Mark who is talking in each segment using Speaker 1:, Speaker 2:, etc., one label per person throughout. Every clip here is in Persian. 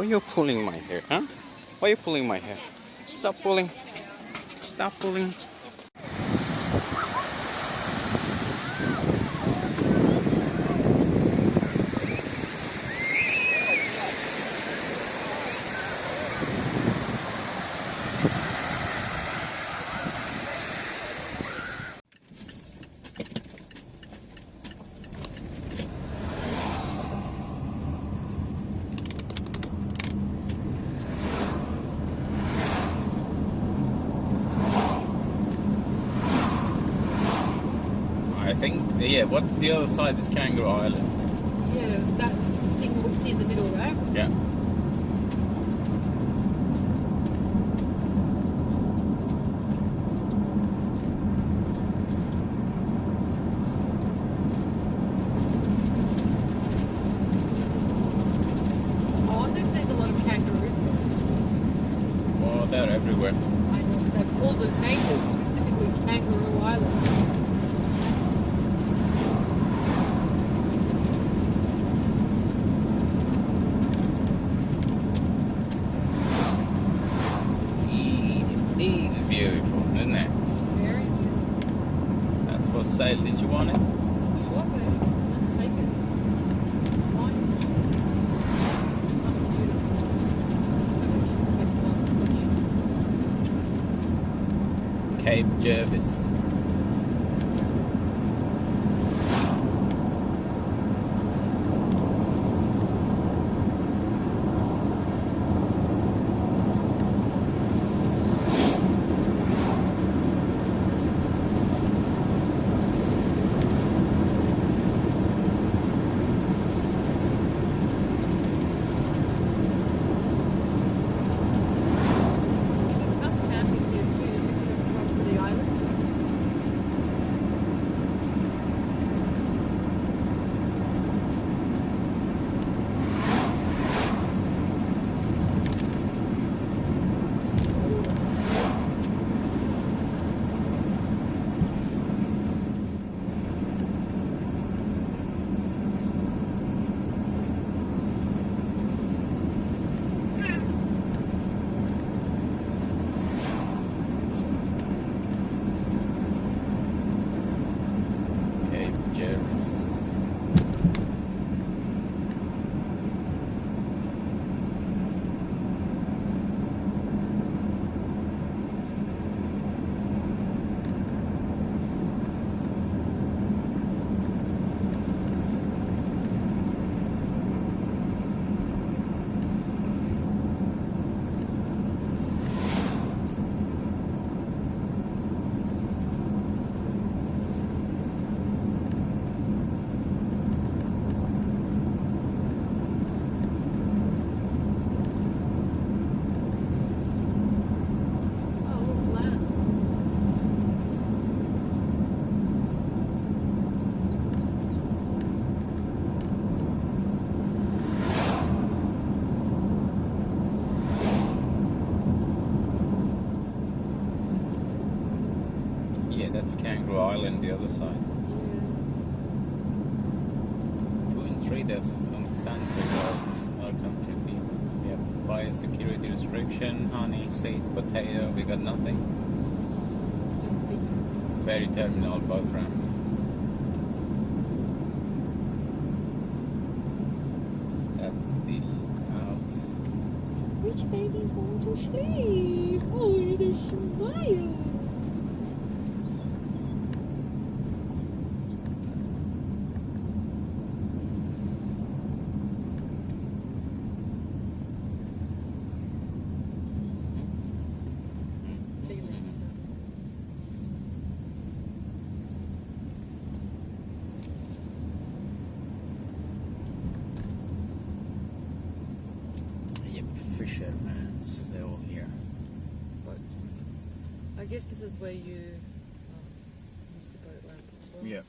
Speaker 1: Why you pulling my hair, huh? Why you pulling my hair? Stop pulling. Stop pulling. I think, yeah, what's the other side?
Speaker 2: of This Kangaroo Island.
Speaker 1: Cape Jervis. Other side.
Speaker 2: Yeah.
Speaker 1: Two and three, there's on country roads, our country people. We have biosecurity restriction, honey, seeds, potato, we got nothing. Ferry terminal, boat ramp. That's the lookout.
Speaker 2: Which baby's going to sleep? Oh, the smile. See you later.
Speaker 1: Yep, fishermen's, they're all here.
Speaker 2: Boat. I guess this is where you um, use the boat ramp as well.
Speaker 1: Yep.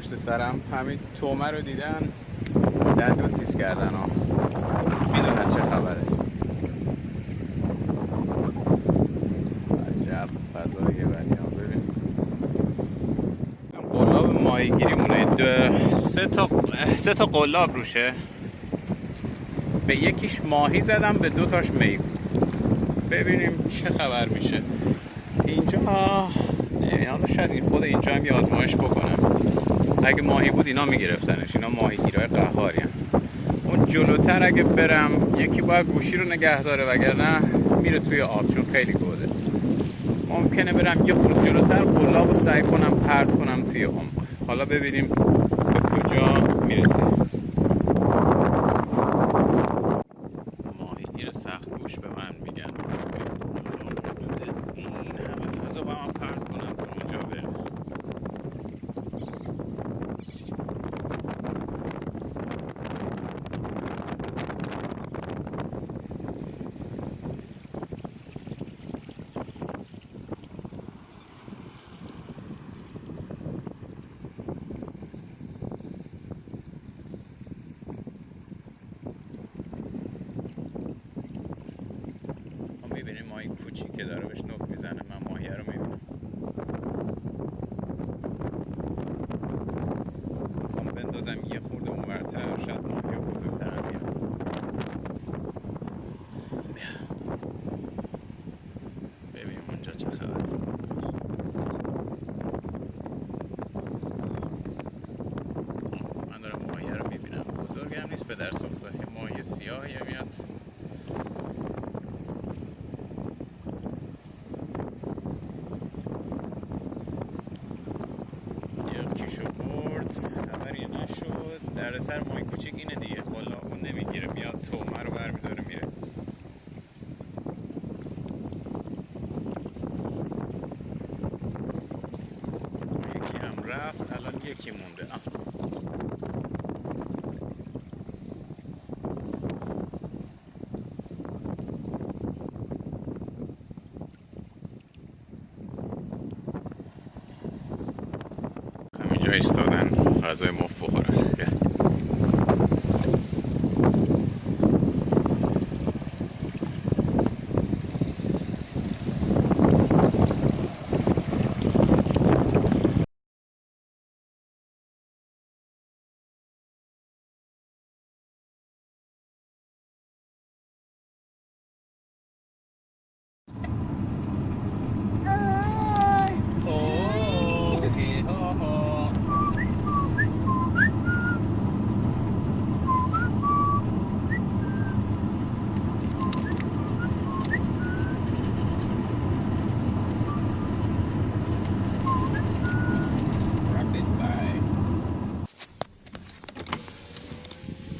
Speaker 1: پشت سرم. همین تومه رو دیدن. دندون تیز کردن. ها می‌دونن چه خبره. عجب فضاییه ولی ها ببین. قلاب دو سه تا سه تا قلاب روشه. به یکیش ماهی زدم به دو تاش می. ببینیم چه خبر میشه. اینجا نمی‌دونم شاید خود اینجا هم یه آزمایش بکنم. اگه ماهی بود اینا میگرفتنش. اینا ماهیگیرای قهاری اون جلوتر اگه برم یکی باید گوشی رو نگه داره وگرنه میره توی آب چون خیلی گوده ممکنه برم یه خورد جلوتر قلاب رو سعی کنم پرت کنم توی عمق. حالا ببینیم به کجا می‌رسه. ماهیگیر سخت گوش به من میگن. این همه فضا با من پرت کنم اونجا برم ما می‌بینیم ماهی کوچیک که داره بهش نوک می‌زنه من ماهیه رو می‌بینم می‌خوام بندازم یه خورده اونورتر شاید ماهی بزرگتر هم بیاد بیا. ببینیم اونجا چه خبر من دارم ماهیه رو می‌بینم به در ساخته یه ماهی سیاهی میاد. یکیشو برد خبری نشد. در سر ماهی کوچیک اینه دیگه. قلا اون نمی‌گیره میاد تومه رو برمیداره میره. یکی هم رفت الان یکی مونده آه. همینجا ایستادن غذای مفت بخورن.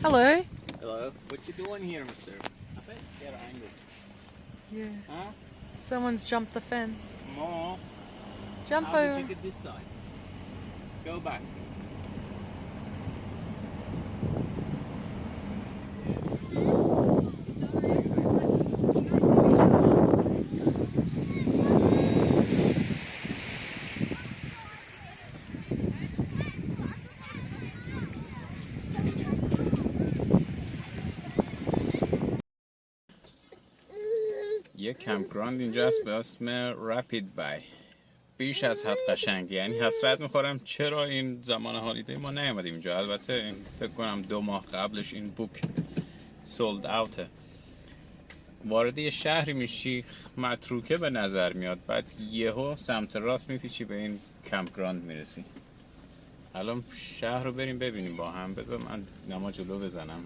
Speaker 2: Hello.
Speaker 1: Hello. What you doing here, mister? I bet get angry.
Speaker 2: Yeah.
Speaker 1: Huh?
Speaker 2: Someone's jumped the fence.
Speaker 1: More.
Speaker 2: Jump
Speaker 1: How did
Speaker 2: over.
Speaker 1: you get this side? Go back. یه campground اینجا هست به اسم Rapid Bay. بیش از حد قشنگی یعنی حسرت می‌خورم چرا این زمان holiday ما نیومدیم اینجا. البته فکر کنم دو ماه قبلش این book sold out ه وارد یه شهری میشی متروکه به نظر میاد. بعد یهو سمت راست میپیچی به این campground می‌رسی. الان شهر رو بریم ببینیم با هم. بذار من نما جلو بزنم.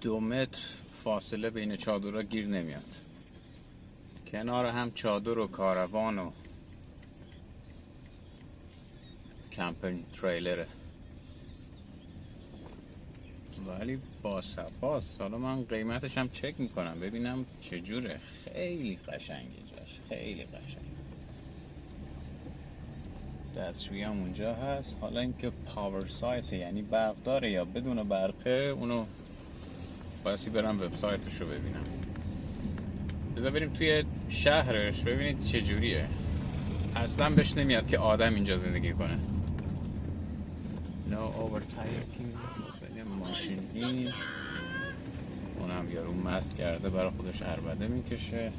Speaker 1: دو متر فاصله بین چادرها گیر نمیاد. کنار هم چادر و کاروان و کمپین تریلره. ولی با سپاس حالا من قیمتش هم چک می‌کنم. ببینم چجوره خیلی قشنگه جاش خیلی قشنگ. دستشویی هم اونجا هست. حالا اینکه پاور سایت یعنی برق داره یا بدون برقه اونو بایستی برم وبسایتش رو ببینم. بذار بریم توی شهرش. ببینید چجوریه اصلا بهش نمیاد که آدم اینجا زندگی کنه. نو overtaking. ماشین این. اونم یارو مست کرده برای خودش عربده می‌کشه.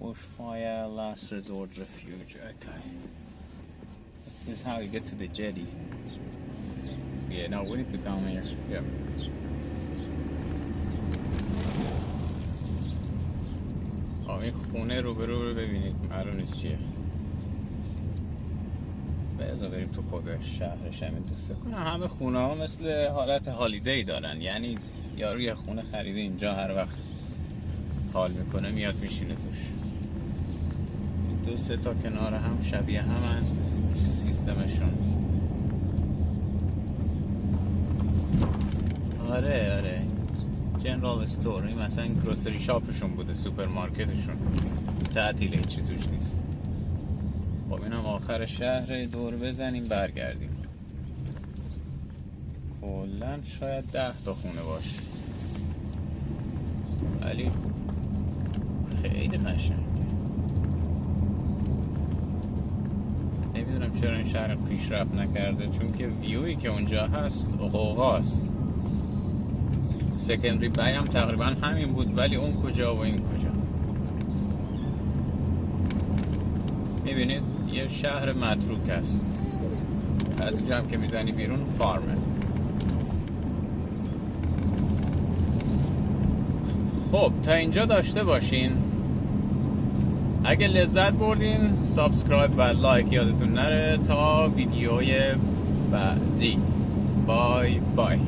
Speaker 1: Bushfire last resort refuge. Okay. This is how you get to the jetty. Yeah no we need to come here. Yeah. این خونه رو به رو ببینید. معلوم نیست چیه. بذار بریم تو خود شهرش همین دوست کنم. همه خونه ها مثل حالت هالیدی دارن. یعنی یارو خونه خریده اینجا هر وقت حال می‌کنه میاد میشینه توش. دو سه تا کنار هم شبیه همن. سیستمشون. آره آره. جنرال استور این مثلا گروسری شاپشون بوده سوپرمارکتشون تعطیله هیچی توش نیست. خب اینم آخر شهر دور بزنیم برگردیم. کلا شاید ده تا خونه باشه. ولی خیلی قشنگه. نمی‌دونم چرا این شهر پیشرفت نکرده چون که ویوی که اونجا هست قوقاست سکندری بی هم تقریبا همین بود ولی اون کجا و این کجا. می‌بینید یه شهر متروک است. از اینجا هم که می‌زنی بیرون فارمه خب تا اینجا داشته باشین. اگه لذت بردین subscribe و like یادتون نره. تا ویدیوی بعدی. bye bye.